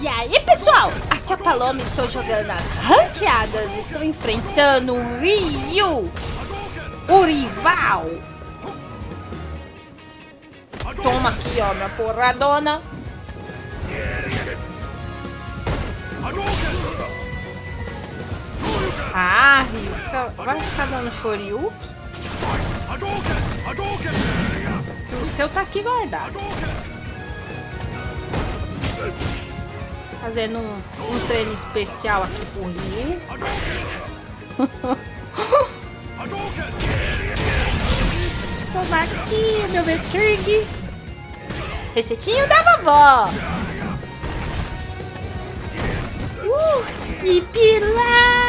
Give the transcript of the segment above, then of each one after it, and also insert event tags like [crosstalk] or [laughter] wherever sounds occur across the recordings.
E aí, pessoal? Aqui é a Paloma, estou jogando as ranqueadas. Estou enfrentando o Ryu, o rival. Toma aqui, ó, minha porradona. Ah, Ryu, fica- vai ficar dando shoryuken? O seu tá aqui guardado. Fazendo um, um treino especial aqui pro Ryu. [laughs] Toma aqui, meu Beturg. Receitinho da vovó. Uh, e pilau.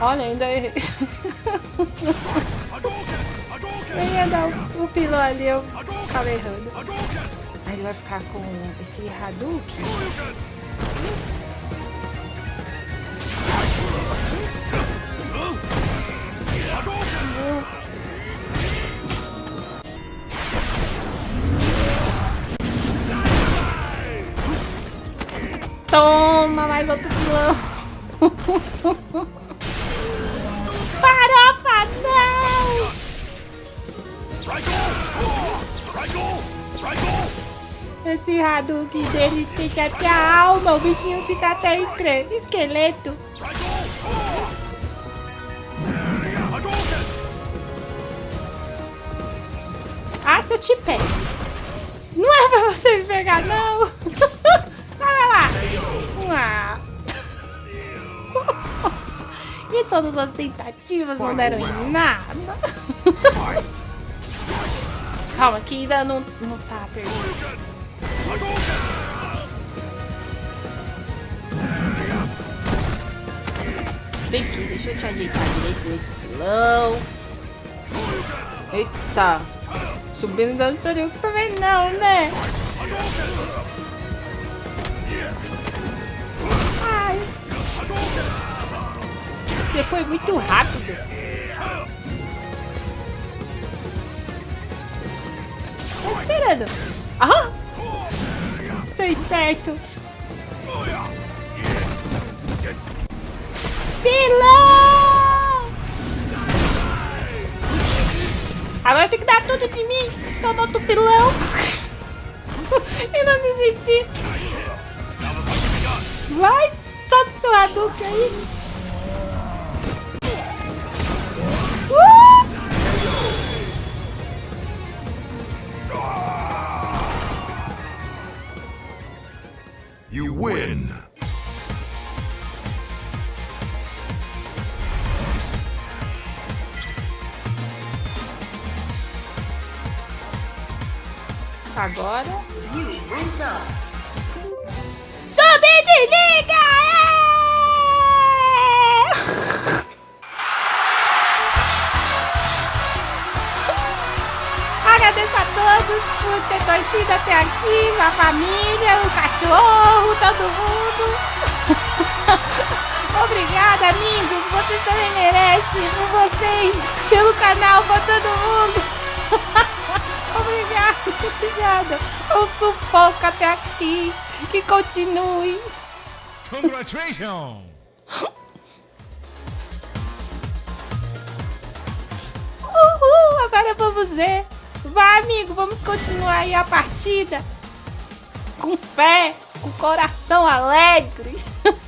Olha, ainda errei. [laughs] Eu ia dar o, o pilão ali, eu acabei errando. Aí ele vai ficar com esse Hadouken. Toma mais outro pilão. [laughs] Esse Hadouken dele sente até a alma, o bichinho fica até esqueleto. Ah, se eu te pego. Não é pra você me pegar, não. [laughs] Vai lá. Ah. [laughs] E todas as tentativas não deram em nada. [laughs] Calma, que ainda não, não tá perdido. Vem aqui, deixa eu te ajeitar direito nesse pilão. Eita. Subindo dando chorinho também não, né? Ai. Você foi muito rápido. Tá esperando. Esperto. Pilão! Agora tem que dar tudo de mim. Toma outro pilão. [laughs] e não desistir. Vai, solta o seu Hadouken aí. You win. Agora. Sobe de liga! Agradeço a todos por ter torcido até aqui, a família, o cachorro, todo mundo. [laughs] Obrigada, amigos. Vocês também merecem. Por vocês. Chama o canal pra todo mundo. [laughs] Obrigada, obrigada. Eu sufoco até aqui. Que continue. Congratulations! Uhul, agora vamos ver. Vai, amigo, vamos continuar aí a partida. Com fé, com coração alegre. [laughs]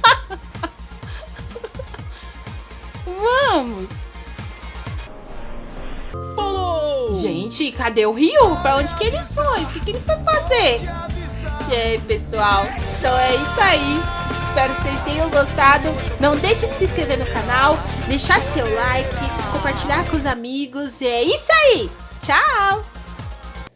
vamos. Gente, cadê o Rio? Pra onde que ele foi? O que, que ele foi fazer? E aí, pessoal? Então é isso aí. Espero que vocês tenham gostado. Não deixe de se inscrever no canal, deixar seu like, compartilhar com os amigos. E é isso aí. Tchau!